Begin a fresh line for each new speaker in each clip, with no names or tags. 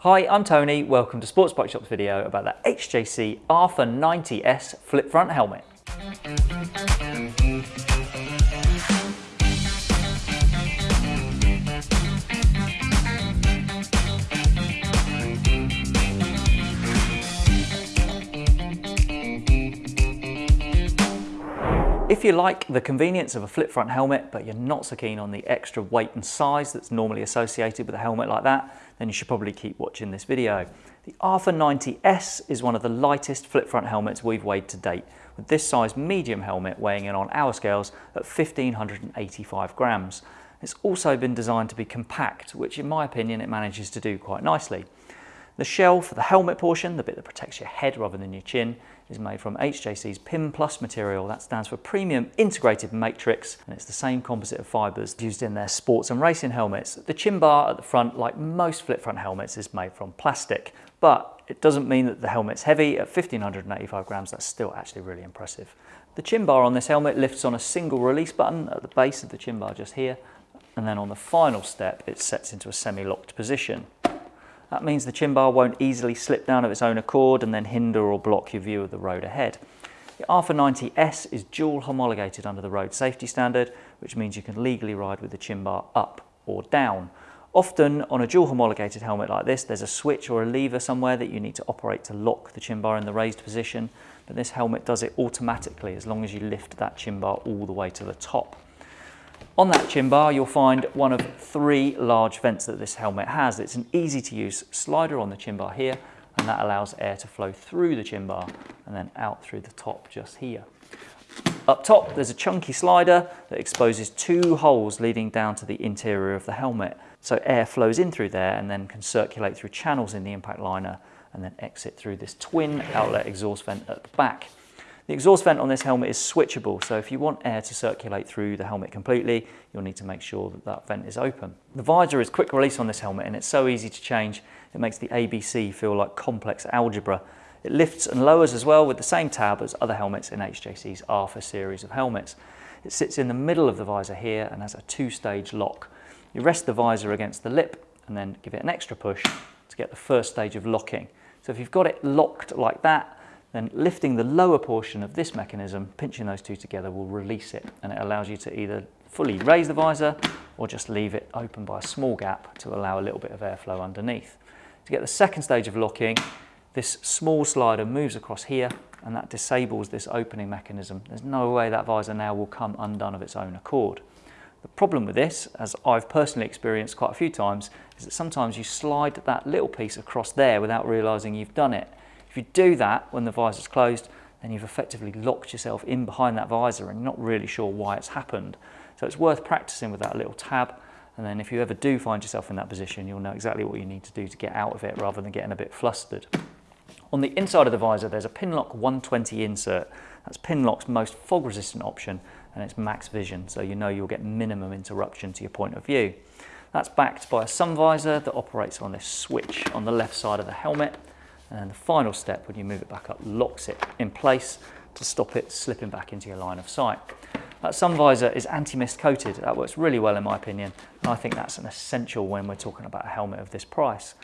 Hi, I'm Tony. Welcome to Sports Bike Shop's video about the HJC RPHA 90S flip front helmet. If you like the convenience of a flip front helmet, but you're not so keen on the extra weight and size that's normally associated with a helmet like that, then you should probably keep watching this video. The RPHA 90S is one of the lightest flip front helmets we've weighed to date, with this size medium helmet weighing in on our scales at 1585 grams. It's also been designed to be compact, which in my opinion it manages to do quite nicely. The shell for the helmet portion, the bit that protects your head rather than your chin, is made from HJC's PIM Plus material. That stands for Premium Integrated Matrix, and it's the same composite of fibres used in their sports and racing helmets. The chin bar at the front, like most flip front helmets, is made from plastic, but it doesn't mean that the helmet's heavy. At 1585 grams, that's still actually really impressive. The chin bar on this helmet lifts on a single release button at the base of the chin bar just here, and then on the final step, it sets into a semi-locked position. That means the chin bar won't easily slip down of its own accord and then hinder or block your view of the road ahead. The RPHA 90S is dual homologated under the road safety standard, which means you can legally ride with the chin bar up or down. Often on a dual homologated helmet like this, there's a switch or a lever somewhere that you need to operate to lock the chin bar in the raised position, but this helmet does it automatically as long as you lift that chin bar all the way to the top. On that chin bar, you'll find one of three large vents that this helmet has. It's an easy to use slider on the chin bar here, and that allows air to flow through the chin bar and then out through the top just here. Up top, there's a chunky slider that exposes two holes leading down to the interior of the helmet. So air flows in through there and then can circulate through channels in the impact liner and then exit through this twin outlet exhaust vent at the back. The exhaust vent on this helmet is switchable, so if you want air to circulate through the helmet completely, you'll need to make sure that that vent is open. The visor is quick release on this helmet and it's so easy to change, it makes the ABC feel like complex algebra. It lifts and lowers as well with the same tab as other helmets in HJC's RPHA series of helmets. It sits in the middle of the visor here and has a two-stage lock. You rest the visor against the lip and then give it an extra push to get the first stage of locking. So if you've got it locked like that, then lifting the lower portion of this mechanism, pinching those two together will release it and it allows you to either fully raise the visor or just leave it open by a small gap to allow a little bit of airflow underneath. To get the second stage of locking, this small slider moves across here and that disables this opening mechanism. There's no way that visor now will come undone of its own accord. The problem with this, as I've personally experienced quite a few times, is that sometimes you slide that little piece across there without realising you've done it. If you do that when the visor's closed, then you've effectively locked yourself in behind that visor and you're not really sure why it's happened. So it's worth practicing with that little tab. And then if you ever do find yourself in that position, you'll know exactly what you need to do to get out of it rather than getting a bit flustered. On the inside of the visor, there's a Pinlock 120 insert. That's Pinlock's most fog resistant option and it's max vision, so you know you'll get minimum interruption to your point of view. That's backed by a sun visor that operates on this switch on the left side of the helmet and then the final step, when you move it back up, locks it in place to stop it slipping back into your line of sight. That sun visor is anti-mist coated. That works really well in my opinion. And I think that's an essential when we're talking about a helmet of this price.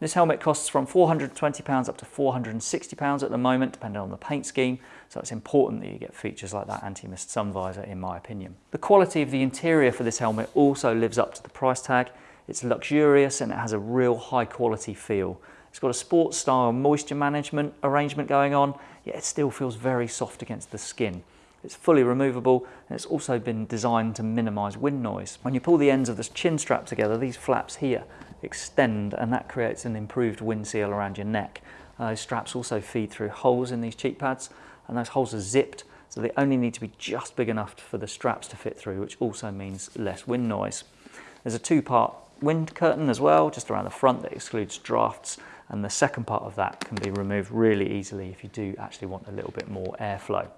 This helmet costs from £420 up to £460 at the moment, depending on the paint scheme. So it's important that you get features like that anti-mist sun visor, in my opinion. The quality of the interior for this helmet also lives up to the price tag. It's luxurious and it has a real high quality feel. It's got a sports style moisture management arrangement going on, yet it still feels very soft against the skin. It's fully removable and it's also been designed to minimize wind noise. When you pull the ends of this chin strap together, these flaps here extend and that creates an improved wind seal around your neck. Uh, those straps also feed through holes in these cheek pads and those holes are zipped so they only need to be just big enough for the straps to fit through which also means less wind noise. There's a two-part wind curtain as well just around the front that excludes drafts and the second part of that can be removed really easily if you do actually want a little bit more airflow.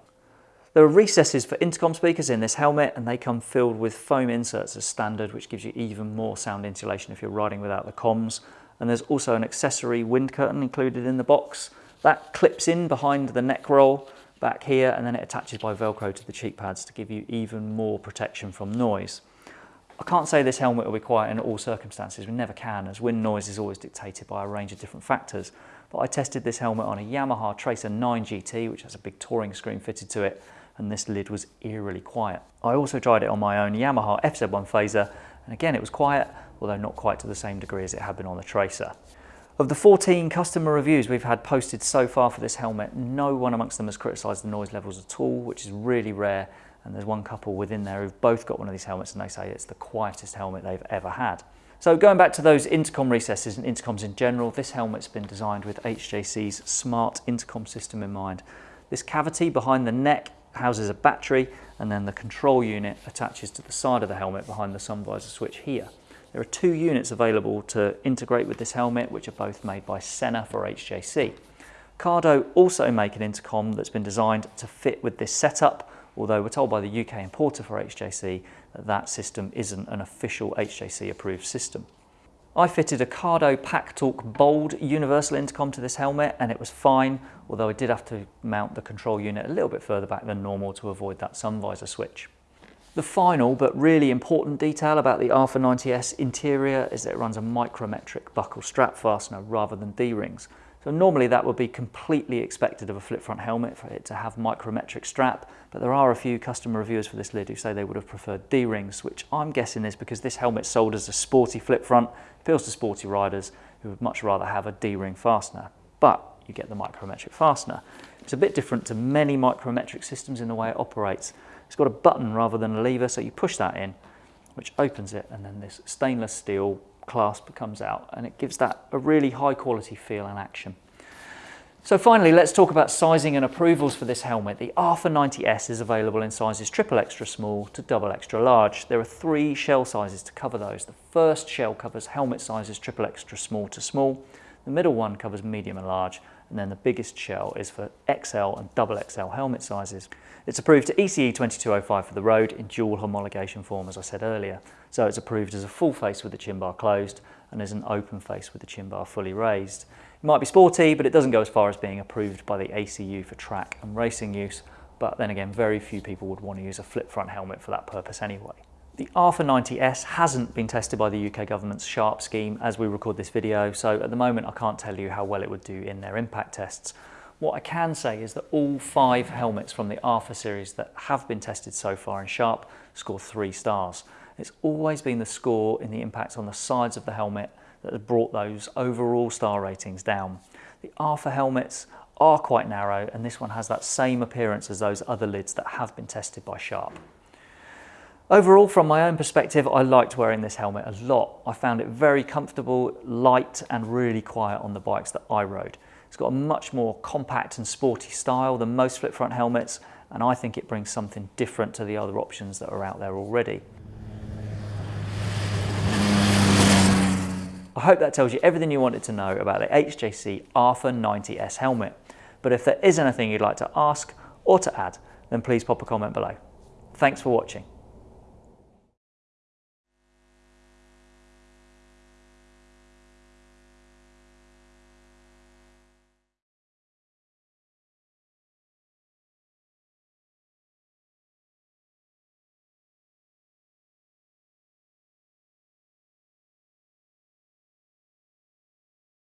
There are recesses for intercom speakers in this helmet and they come filled with foam inserts as standard which gives you even more sound insulation if you're riding without the comms. And there's also an accessory wind curtain included in the box. That clips in behind the neck roll back here and then it attaches by velcro to the cheek pads to give you even more protection from noise. I can't say this helmet will be quiet in all circumstances, we never can, as wind noise is always dictated by a range of different factors. But I tested this helmet on a Yamaha Tracer 9 GT, which has a big touring screen fitted to it, and this lid was eerily quiet. I also tried it on my own Yamaha FZ1 Fazer, and again it was quiet, although not quite to the same degree as it had been on the Tracer. Of the 14 customer reviews we've had posted so far for this helmet, no one amongst them has criticised the noise levels at all, which is really rare and there's one couple within there who've both got one of these helmets and they say it's the quietest helmet they've ever had. So going back to those intercom recesses and intercoms in general, this helmet's been designed with HJC's smart intercom system in mind. This cavity behind the neck houses a battery and then the control unit attaches to the side of the helmet behind the sun visor switch here. There are two units available to integrate with this helmet which are both made by Sena for HJC. Cardo also make an intercom that's been designed to fit with this setup although we're told by the UK importer for HJC that that system isn't an official HJC approved system. I fitted a Cardo PackTalk Bold universal intercom to this helmet and it was fine, although I did have to mount the control unit a little bit further back than normal to avoid that sun visor switch. The final but really important detail about the RPHA 90S interior is that it runs a micrometric buckle strap fastener rather than D-rings. So normally that would be completely expected of a flip front helmet for it to have micrometric strap, but there are a few customer reviewers for this lid who say they would have preferred D-rings, which I'm guessing is because this helmet sold as a sporty flip front, appeals to sporty riders who would much rather have a D-ring fastener. But you get the micrometric fastener. It's a bit different to many micrometric systems in the way it operates. It's got a button rather than a lever, so you push that in, which opens it, and then this stainless steel clasp comes out and it gives that a really high quality feel and action. So finally, let's talk about sizing and approvals for this helmet. The RPHA 90S is available in sizes triple extra small to double extra large. There are three shell sizes to cover those. The first shell covers helmet sizes triple extra small to small. The middle one covers medium and large. And then the biggest shell is for XL and double XL helmet sizes. It's approved to ECE 2205 for the road in dual homologation form, as I said earlier. So it's approved as a full face with the chin bar closed and as an open face with the chin bar fully raised. It might be sporty, but it doesn't go as far as being approved by the ACU for track and racing use. But then again, very few people would want to use a flip front helmet for that purpose anyway. The RPHA 90S hasn't been tested by the UK government's SHARP scheme as we record this video, so at the moment I can't tell you how well it would do in their impact tests. What I can say is that all five helmets from the RPHA series that have been tested so far in SHARP score three stars. It's always been the score in the impact on the sides of the helmet that has brought those overall star ratings down. The RPHA helmets are quite narrow and this one has that same appearance as those other lids that have been tested by Sharp. Overall, from my own perspective, I liked wearing this helmet a lot. I found it very comfortable, light and really quiet on the bikes that I rode. It's got a much more compact and sporty style than most flip front helmets and I think it brings something different to the other options that are out there already. I hope that tells you everything you wanted to know about the HJC RPHA 90S helmet. But if there is anything you'd like to ask or to add, then please pop a comment below. Thanks for watching.